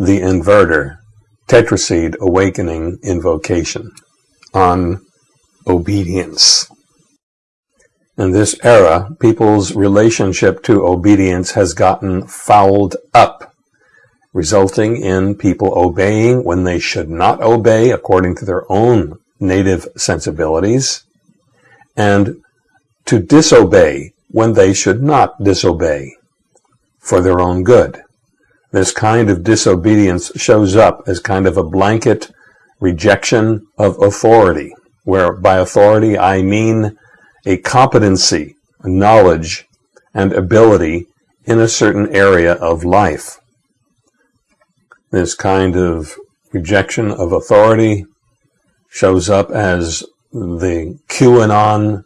The Inverter, Tetraseed Awakening Invocation on Obedience. In this era, people's relationship to obedience has gotten fouled up, resulting in people obeying when they should not obey according to their own native sensibilities, and to disobey when they should not disobey for their own good. This kind of disobedience shows up as kind of a blanket rejection of authority, where by authority I mean a competency, a knowledge, and ability in a certain area of life. This kind of rejection of authority shows up as the QAnon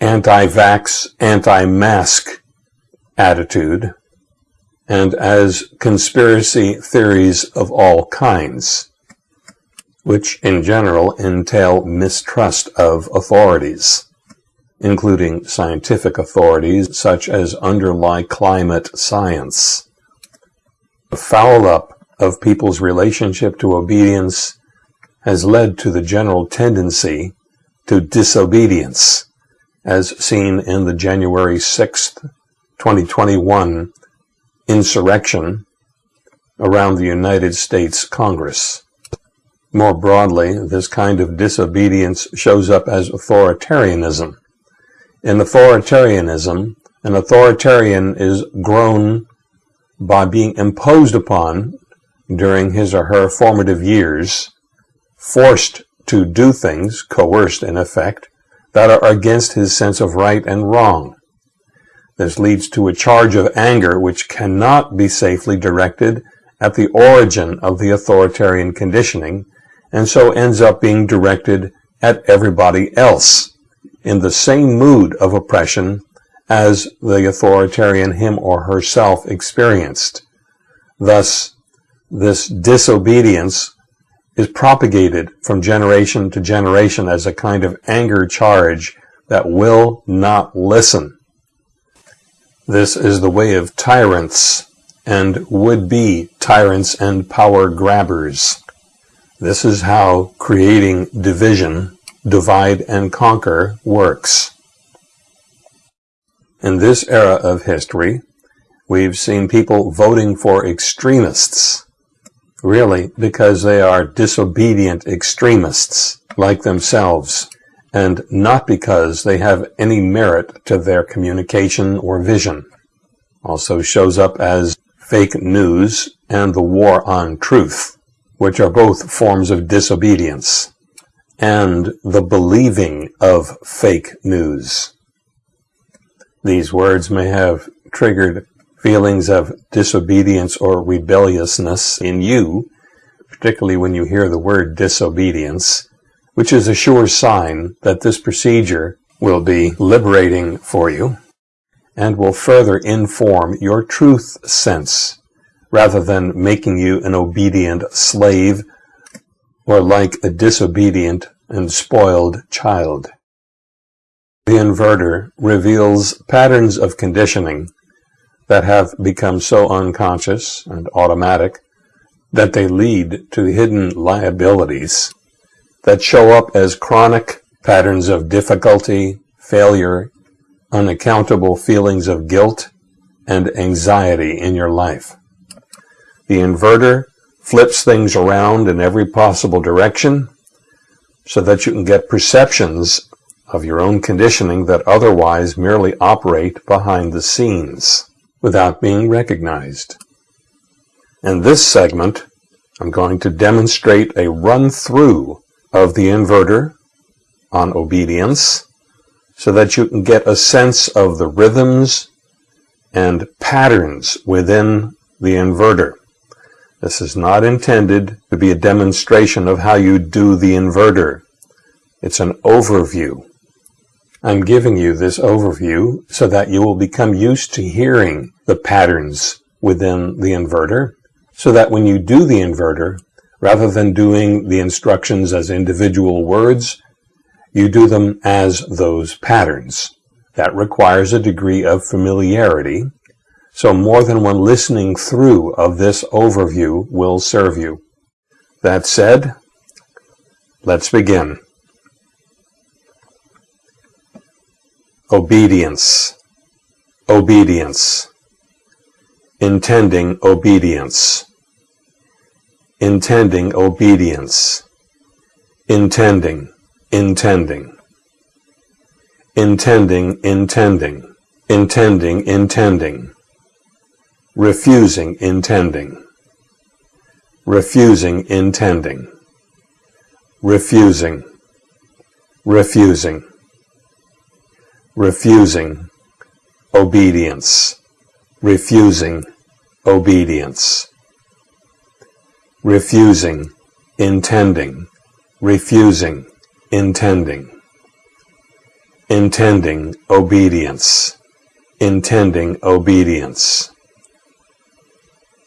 anti-vax, anti-mask attitude, and as conspiracy theories of all kinds, which in general entail mistrust of authorities, including scientific authorities such as underlie climate science. The foul up of people's relationship to obedience has led to the general tendency to disobedience as seen in the January 6th, 2021 insurrection around the United States Congress. More broadly, this kind of disobedience shows up as authoritarianism. In authoritarianism, an authoritarian is grown by being imposed upon during his or her formative years, forced to do things, coerced in effect, that are against his sense of right and wrong. This leads to a charge of anger which cannot be safely directed at the origin of the authoritarian conditioning, and so ends up being directed at everybody else in the same mood of oppression as the authoritarian him or herself experienced. Thus, this disobedience is propagated from generation to generation as a kind of anger charge that will not listen. This is the way of tyrants and would-be tyrants and power grabbers. This is how creating division, divide and conquer works. In this era of history, we've seen people voting for extremists really, because they are disobedient extremists like themselves, and not because they have any merit to their communication or vision. Also shows up as fake news and the war on truth, which are both forms of disobedience, and the believing of fake news. These words may have triggered feelings of disobedience or rebelliousness in you, particularly when you hear the word disobedience, which is a sure sign that this procedure will be liberating for you and will further inform your truth sense rather than making you an obedient slave or like a disobedient and spoiled child. The inverter reveals patterns of conditioning that have become so unconscious and automatic that they lead to hidden liabilities that show up as chronic patterns of difficulty, failure, unaccountable feelings of guilt, and anxiety in your life. The inverter flips things around in every possible direction so that you can get perceptions of your own conditioning that otherwise merely operate behind the scenes without being recognized. In this segment, I'm going to demonstrate a run-through of the inverter on obedience so that you can get a sense of the rhythms and patterns within the inverter. This is not intended to be a demonstration of how you do the inverter. It's an overview. I'm giving you this overview so that you will become used to hearing the patterns within the inverter, so that when you do the inverter, rather than doing the instructions as individual words, you do them as those patterns. That requires a degree of familiarity, so more than one listening through of this overview will serve you. That said, let's begin. Obedience. Obedience. Intending obedience. Intending obedience. Intending. Intending. Intending, intending. Intending, intending. Refusing, intending. Refusing, intending. Refusing. Refusing. Refusing. Obedience. Refusing. Obedience. Refusing. Intending. Refusing. Intending. Intending. Obedience. Intending. Obedience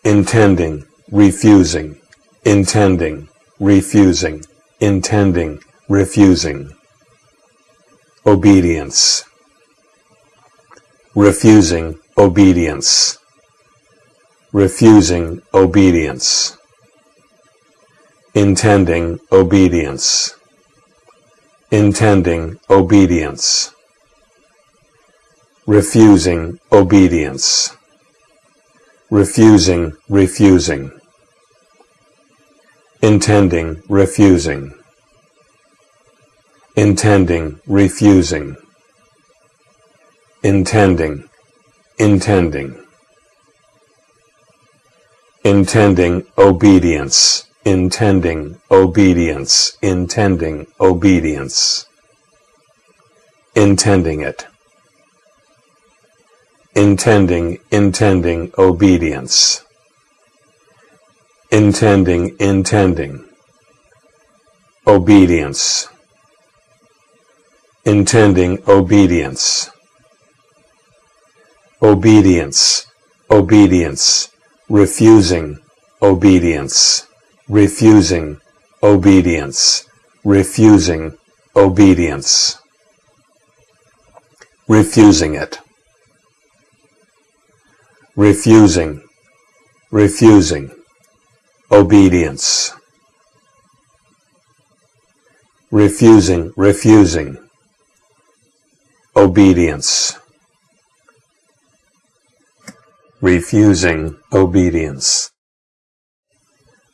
intending, refusing, intending, refusing, intending, refusing. Obedience. Refusing obedience. Refusing obedience. Intending obedience. Intending obedience. Refusing obedience refusing, refusing. Intending, refusing. Intending, refusing. Intending, intending. Intending obedience, intending obedience, intending obedience. Intending it. Intending, intending obedience, intending, intending obedience, intending obedience, obedience, obedience, refusing obedience, refusing obedience, refusing obedience, refusing it. Refusing, refusing, obedience, refusing, refusing, obedience, refusing, obedience,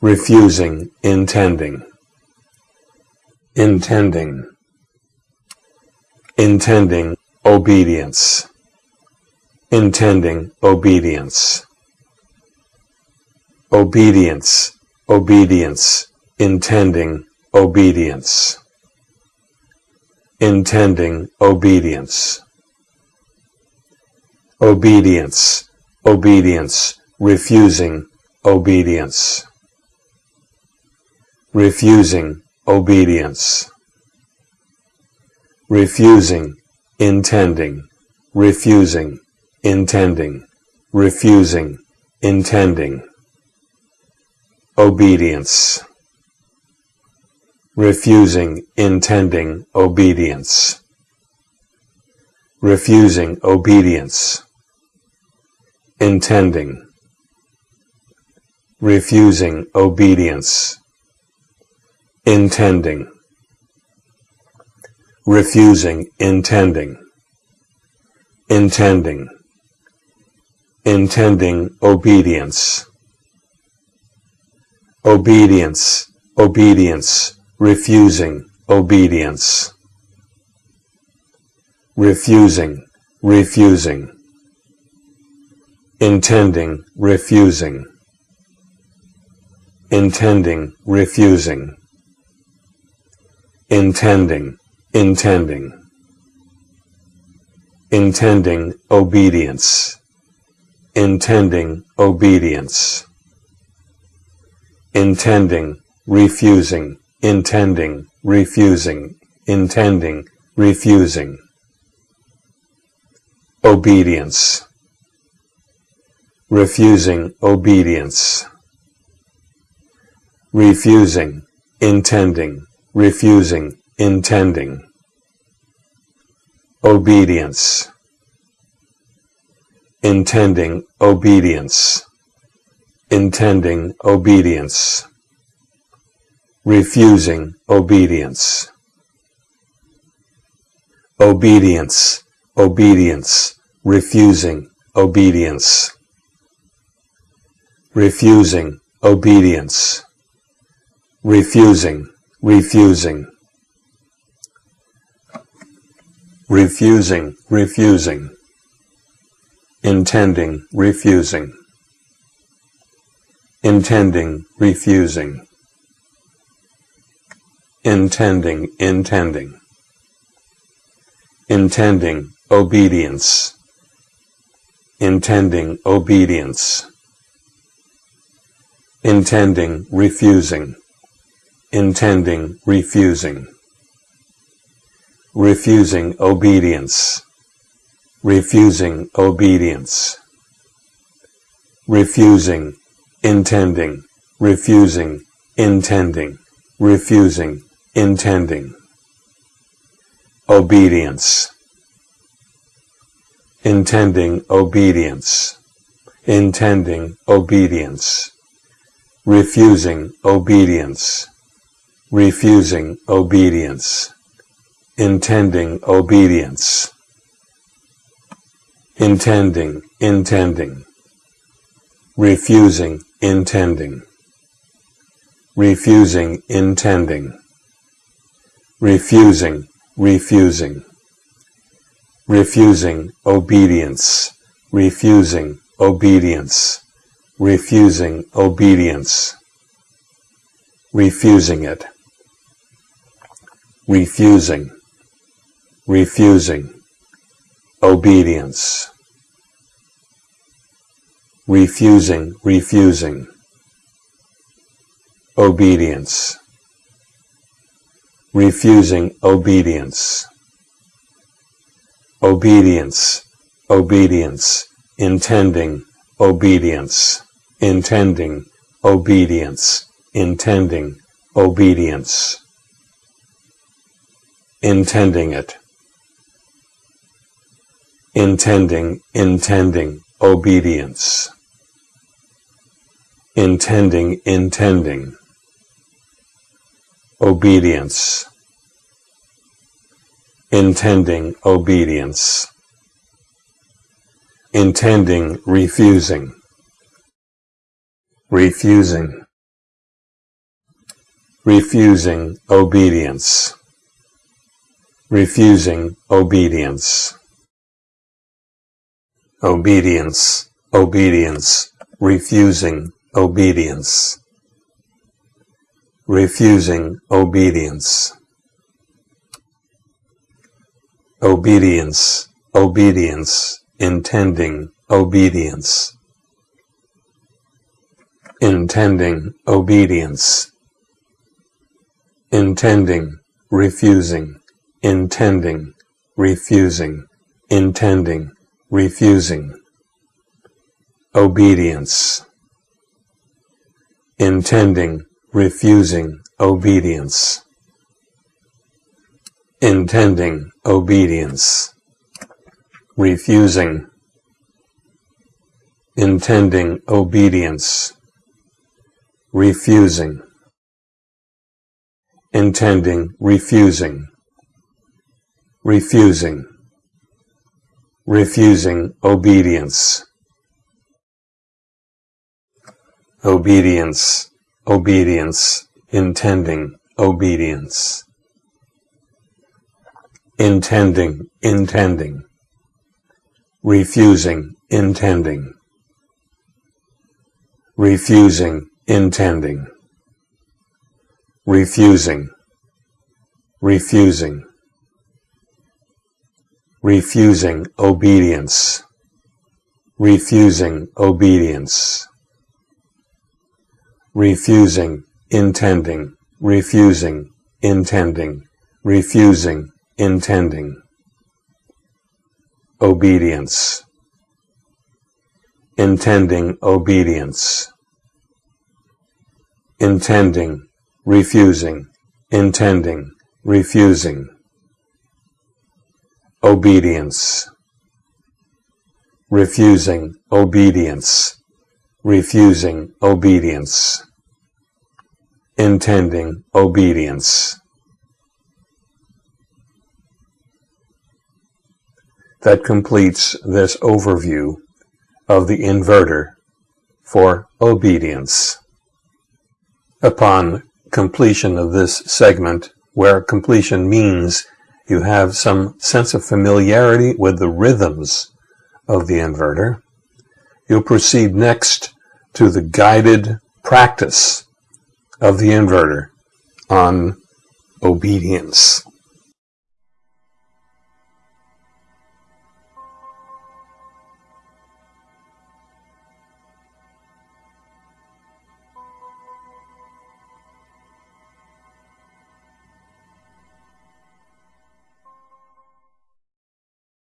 refusing, intending, intending, intending, obedience intending obedience. Obedience, obedience, intending obedience. Intending obedience. Obedience, obedience, refusing obedience. Refusing obedience. Refusing, intending, refusing intending, refusing, intending. Obedience. Refusing, intending, obedience. Refusing obedience. Intending. Refusing obedience. Intending. Refusing, intending. Intending intending obedience. Obedience, obedience, refusing obedience. Refusing, refusing. Intending, refusing. Intending, refusing. Intending, intending. Intending obedience. Intending obedience, intending, refusing, intending, refusing, intending, refusing. Obedience, refusing obedience, refusing, intending, refusing, intending. Obedience intending obedience, intending obedience, refusing obedience, obedience, obedience, refusing obedience, refusing obedience, refusing, refusing, refusing, refusing, intending, refusing, intending, refusing, intending, intending, intending, obedience, intending, obedience, intending, refusing, intending, refusing. Refusing obedience, refusing obedience, refusing, intending, refusing, intending, refusing, intending, obedience, intending obedience, intending obedience, refusing obedience, refusing obedience intending obedience, intending, intending, refusing, intending, refusing, intending, refusing, refusing, refusing obedience, refusing obedience, refusing obedience, refusing it, refusing, refusing, obedience, refusing, refusing, obedience, refusing obedience, obedience, obedience, intending obedience, intending obedience, intending obedience, intending it. Intending, intending, obedience, intending, intending, obedience, intending, obedience, intending, refusing, refusing, refusing obedience, refusing obedience. Obedience, obedience, refusing obedience, refusing obedience, obedience, obedience, intending obedience, intending obedience, intending, refusing, intending, refusing, intending, refusing, obedience, intending, refusing, obedience, intending, obedience, refusing, intending, obedience, refusing, intending, refusing, refusing, refusing obedience. Obedience, obedience, intending obedience. Intending, intending. Refusing, intending. Refusing, intending. Refusing, refusing refusing obedience, refusing obedience, refusing, intending, refusing, intending, refusing, intending, obedience, intending obedience, intending, refusing, intending, refusing obedience, refusing obedience, refusing obedience, intending obedience. That completes this overview of the inverter for obedience. Upon completion of this segment, where completion means you have some sense of familiarity with the rhythms of the inverter, you'll proceed next to the guided practice of the inverter on obedience.